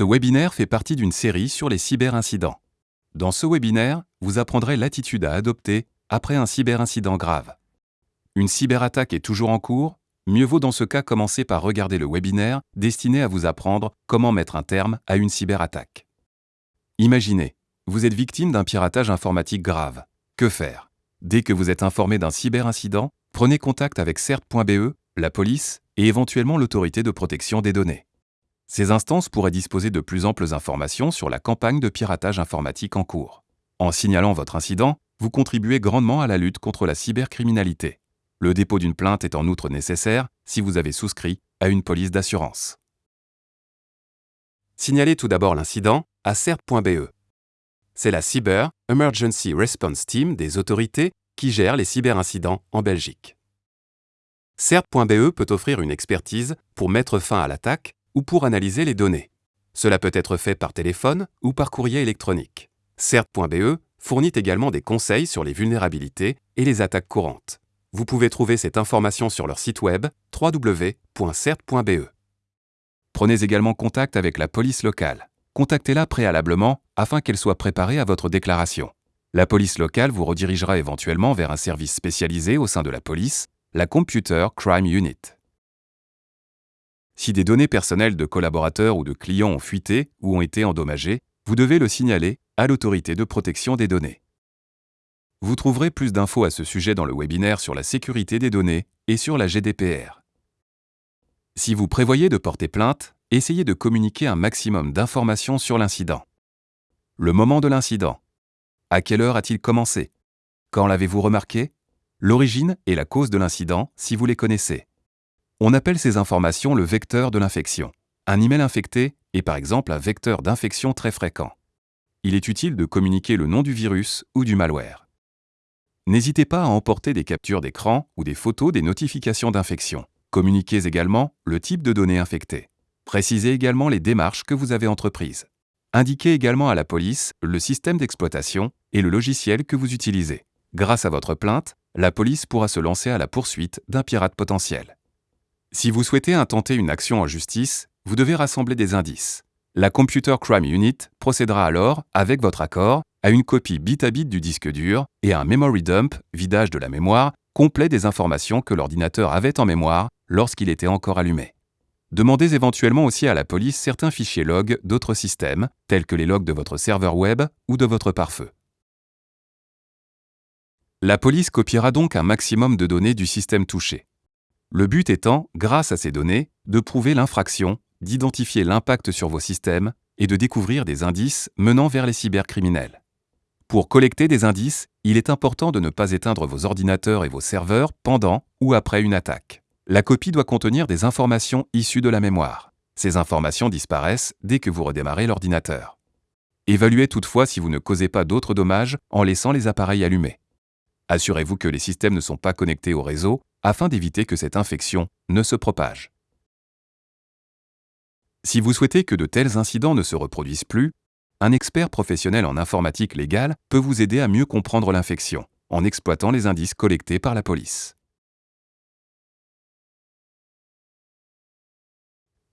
Ce webinaire fait partie d'une série sur les cyberincidents. Dans ce webinaire, vous apprendrez l'attitude à adopter après un cyberincident grave. Une cyberattaque est toujours en cours Mieux vaut dans ce cas commencer par regarder le webinaire destiné à vous apprendre comment mettre un terme à une cyberattaque. Imaginez, vous êtes victime d'un piratage informatique grave. Que faire? Dès que vous êtes informé d'un cyberincident, prenez contact avec CERT.be, la police et éventuellement l'autorité de protection des données. Ces instances pourraient disposer de plus amples informations sur la campagne de piratage informatique en cours. En signalant votre incident, vous contribuez grandement à la lutte contre la cybercriminalité. Le dépôt d'une plainte est en outre nécessaire si vous avez souscrit à une police d'assurance. Signalez tout d'abord l'incident à CERT.be. C'est la Cyber Emergency Response Team des autorités qui gère les cyberincidents en Belgique. CERT.be peut offrir une expertise pour mettre fin à l'attaque ou pour analyser les données. Cela peut être fait par téléphone ou par courrier électronique. CERT.be fournit également des conseils sur les vulnérabilités et les attaques courantes. Vous pouvez trouver cette information sur leur site web www.cert.be. Prenez également contact avec la police locale. Contactez-la préalablement afin qu'elle soit préparée à votre déclaration. La police locale vous redirigera éventuellement vers un service spécialisé au sein de la police, la Computer Crime Unit. Si des données personnelles de collaborateurs ou de clients ont fuité ou ont été endommagées, vous devez le signaler à l'autorité de protection des données. Vous trouverez plus d'infos à ce sujet dans le webinaire sur la sécurité des données et sur la GDPR. Si vous prévoyez de porter plainte, essayez de communiquer un maximum d'informations sur l'incident. Le moment de l'incident. À quelle heure a-t-il commencé? Quand l'avez-vous remarqué? L'origine et la cause de l'incident, si vous les connaissez. On appelle ces informations le vecteur de l'infection. Un email infecté est par exemple un vecteur d'infection très fréquent. Il est utile de communiquer le nom du virus ou du malware. N'hésitez pas à emporter des captures d'écran ou des photos des notifications d'infection. Communiquez également le type de données infectées. Précisez également les démarches que vous avez entreprises. Indiquez également à la police le système d'exploitation et le logiciel que vous utilisez. Grâce à votre plainte, la police pourra se lancer à la poursuite d'un pirate potentiel. Si vous souhaitez intenter une action en justice, vous devez rassembler des indices. La Computer Crime Unit procédera alors, avec votre accord, à une copie bit à bit du disque dur et un memory dump, vidage de la mémoire, complet des informations que l'ordinateur avait en mémoire lorsqu'il était encore allumé. Demandez éventuellement aussi à la police certains fichiers log d'autres systèmes, tels que les logs de votre serveur web ou de votre pare-feu. La police copiera donc un maximum de données du système touché. Le but étant, grâce à ces données, de prouver l'infraction, d'identifier l'impact sur vos systèmes et de découvrir des indices menant vers les cybercriminels. Pour collecter des indices, il est important de ne pas éteindre vos ordinateurs et vos serveurs pendant ou après une attaque. La copie doit contenir des informations issues de la mémoire. Ces informations disparaissent dès que vous redémarrez l'ordinateur. Évaluez toutefois si vous ne causez pas d'autres dommages en laissant les appareils allumés. Assurez-vous que les systèmes ne sont pas connectés au réseau afin d'éviter que cette infection ne se propage. Si vous souhaitez que de tels incidents ne se reproduisent plus, un expert professionnel en informatique légale peut vous aider à mieux comprendre l'infection, en exploitant les indices collectés par la police.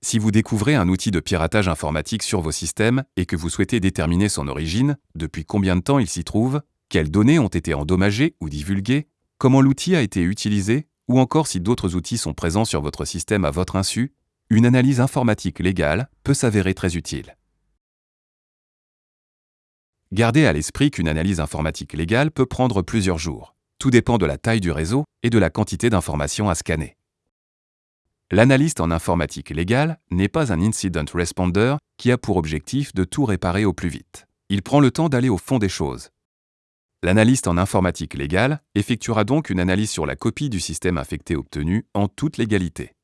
Si vous découvrez un outil de piratage informatique sur vos systèmes et que vous souhaitez déterminer son origine, depuis combien de temps il s'y trouve, quelles données ont été endommagées ou divulguées, comment l'outil a été utilisé, ou encore si d'autres outils sont présents sur votre système à votre insu, une analyse informatique légale peut s'avérer très utile. Gardez à l'esprit qu'une analyse informatique légale peut prendre plusieurs jours. Tout dépend de la taille du réseau et de la quantité d'informations à scanner. L'analyste en informatique légale n'est pas un incident responder qui a pour objectif de tout réparer au plus vite. Il prend le temps d'aller au fond des choses. L'analyste en informatique légale effectuera donc une analyse sur la copie du système infecté obtenu en toute légalité.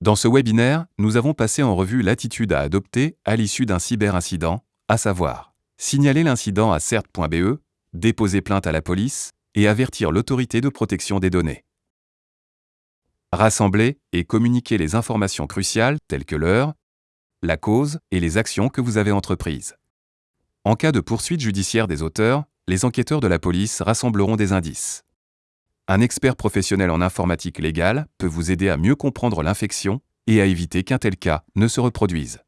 Dans ce webinaire, nous avons passé en revue l'attitude à adopter à l'issue d'un cyberincident, à savoir signaler l'incident à cert.be, déposer plainte à la police et avertir l'autorité de protection des données. Rassembler et communiquer les informations cruciales telles que l'heure, la cause et les actions que vous avez entreprises. En cas de poursuite judiciaire des auteurs, les enquêteurs de la police rassembleront des indices. Un expert professionnel en informatique légale peut vous aider à mieux comprendre l'infection et à éviter qu'un tel cas ne se reproduise.